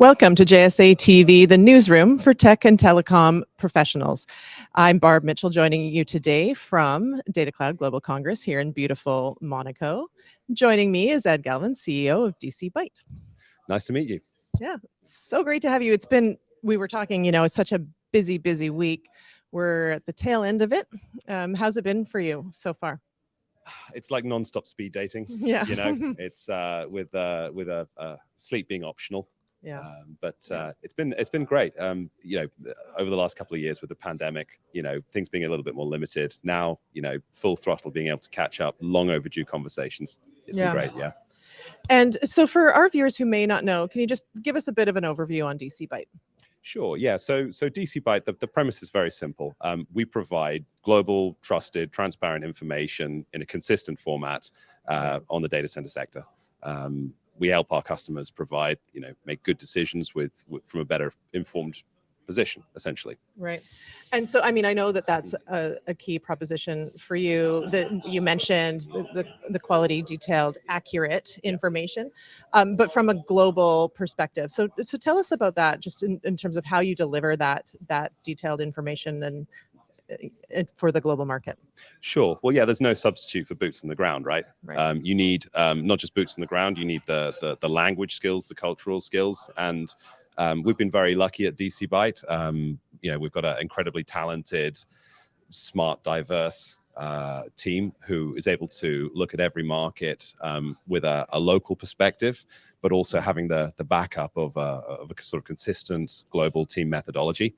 Welcome to JSA TV, the newsroom for tech and telecom professionals. I'm Barb Mitchell, joining you today from Data Cloud Global Congress here in beautiful Monaco. Joining me is Ed Galvin, CEO of DC Byte. Nice to meet you. Yeah, so great to have you. It's been, we were talking, you know, it's such a busy, busy week. We're at the tail end of it. Um, how's it been for you so far? It's like non-stop speed dating. Yeah. You know, it's uh, with uh, with a uh, sleep being optional. Yeah. Um, but uh, it's been it's been great. Um, you know, over the last couple of years with the pandemic, you know, things being a little bit more limited. Now, you know, full throttle, being able to catch up, long overdue conversations. It's Yeah. been great. Yeah. And so for our viewers who may not know, can you just give us a bit of an overview on DC Byte? Sure. Yeah. So so DC Byte, the, the premise is very simple. Um, we provide global, trusted, transparent information in a consistent format uh, on the data center sector. Um, we help our customers provide, you know, make good decisions with, with from a better informed position, essentially. Right. And so, I mean, I know that that's a, a key proposition for you that you mentioned the, the, the quality, detailed, accurate information, um, but from a global perspective. So, so tell us about that just in, in terms of how you deliver that, that detailed information and uh, for the global market. Sure. Well, yeah, there's no substitute for boots on the ground, right? Right. Um, you need um, not just boots on the ground, you need the, the, the language skills, the cultural skills. And um, we've been very lucky at DC Byte. Um, you know, we've got an incredibly talented, smart, diverse uh, team who is able to look at every market um, with a, a local perspective, but also having the, the backup of a, of a sort of consistent global team methodology.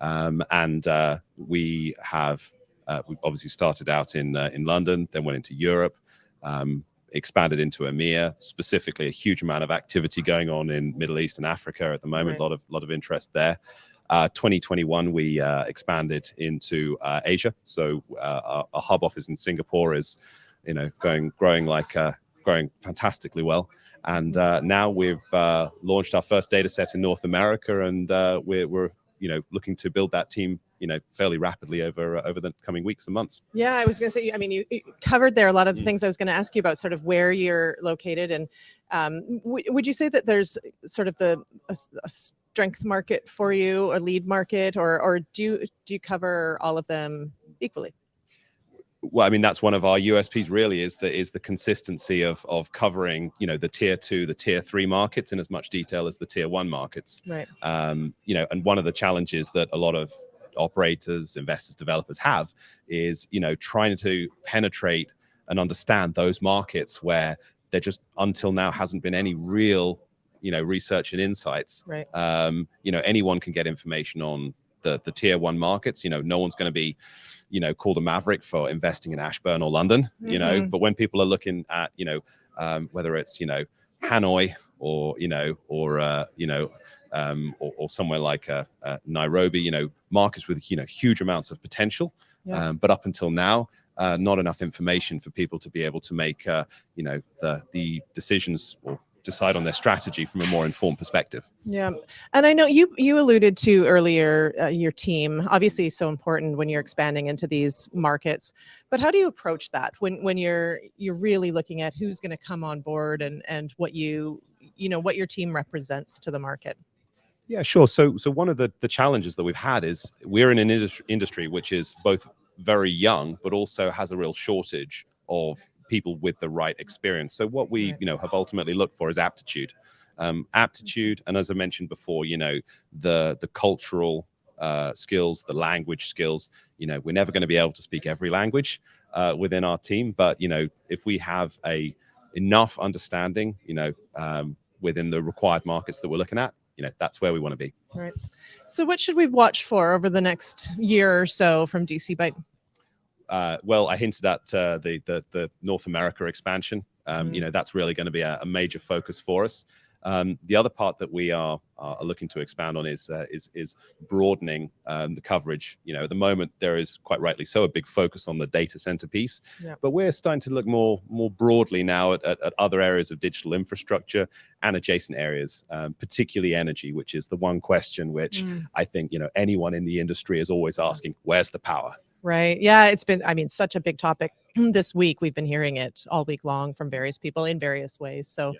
Um, and uh, we have uh, we obviously started out in uh, in London, then went into Europe, um, expanded into EMEA, specifically a huge amount of activity going on in Middle East and Africa at the moment. Right. A lot of lot of interest there. Uh, 2021, we uh, expanded into uh, Asia. So uh, our, our hub office in Singapore is, you know, going growing like uh, growing fantastically well. And uh, now we've uh, launched our first data set in North America, and uh, we're, we're you know looking to build that team you know fairly rapidly over uh, over the coming weeks and months. Yeah, I was going to say, I mean, you, you covered there a lot of the Mm. things I was going to ask you about, sort of where you're located. And um, w- would you say that there's sort of the a, a strength market for you, a lead market, or or do you, do you cover all of them equally? Well, I mean, that's one of our USPs really is the is the consistency of of covering, you know, the tier two, the tier three markets in as much detail as the tier one markets. Right. Um, you know, and one of the challenges that a lot of operators, investors, developers have is, you know, trying to penetrate and understand those markets where there just until now hasn't been any real, you know, research and insights. Right. Um, you know, anyone can get information on the the tier one markets. You know, no one's going to be, you know, called a maverick for investing in Ashburn or London. You know, Mhm. but when people are looking at, you know, um, whether it's you know Hanoi or you know or uh, you know um, or, or somewhere like uh, uh, Nairobi, you know, markets with you know huge amounts of potential, Yeah. um, but up until now. Uh, not enough information for people to be able to make, uh, you know, the the decisions or decide on their strategy from a more informed perspective. Yeah, and I know you you alluded to earlier uh, your team obviously so important when you're expanding into these markets. But how do you approach that when when you're you're really looking at who's going to come on board and and what you you know what your team represents to the market? Yeah, sure. So, so one of the the challenges that we've had is we're in an industry, industry which is both very young, but also has a real shortage of people with the right experience. So, what we you know have ultimately looked for is aptitude, um, aptitude, and as I mentioned before, you know the the cultural uh, skills, the language skills. You know, we're never going to be able to speak every language uh, within our team, but you know, if we have a enough understanding, you know, um, within the required markets that we're looking at, you know, that's where we want to be. Right. So what should we watch for over the next year or so from DC Byte? Uh, well, I hinted at uh, the, the the North America expansion. Um, You Mhm. know, that's really going to be a, a major focus for us. Um, the other part that we are, are looking to expand on is uh, is is broadening um, the coverage. You know, at the moment there is quite rightly so a big focus on the data center piece, Yeah. but we're starting to look more more broadly now at, at, at other areas of digital infrastructure and adjacent areas, um, particularly energy, which is the one question which Mm. I think you know anyone in the industry is always asking, "Where's the power?" Right. Yeah. It's been, I mean, such a big topic this week. We've been hearing it all week long from various people in various ways. So,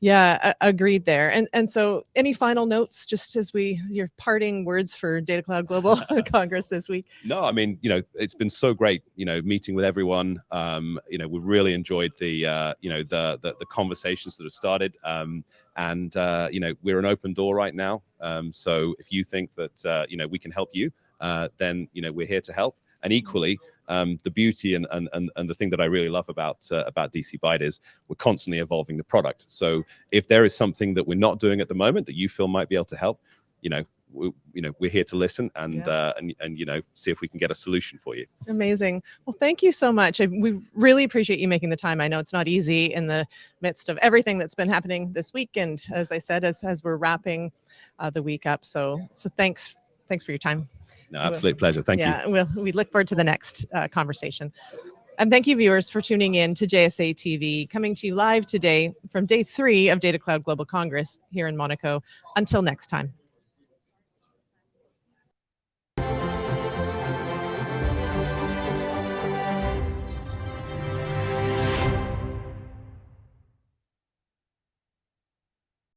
yeah, a- agreed there. And and so, any final notes, just as we your parting words for Data Cloud Global Congress this week? No, I mean, you know, it's been so great, you know, meeting with everyone. Um, you know, we really enjoyed the, uh, you know, the, the the conversations that have started. Um, and uh, you know, we're an open door right now. Um, so if you think that uh, you know we can help you, uh, then you know we're here to help. And equally, um, the beauty and, and and and the thing that I really love about uh, about DC Byte is we're constantly evolving the product. So if there is something that we're not doing at the moment that you feel might be able to help, you know, we, you know, we're here to listen and Yeah. uh, and and you know, see if we can get a solution for you. Amazing. Well, thank you so much. I, we really appreciate you making the time. I know it's not easy in the midst of everything that's been happening this week, and as I said, as as we're wrapping uh, the week up. So so thanks thanks for your time. No, absolute pleasure. Thank you. yeah, we'll, we look forward to the next uh, conversation. And thank you, viewers, for tuning in to JSA TV, coming to you live today from day three of Data Cloud Global Congress here in Monaco. Until next time.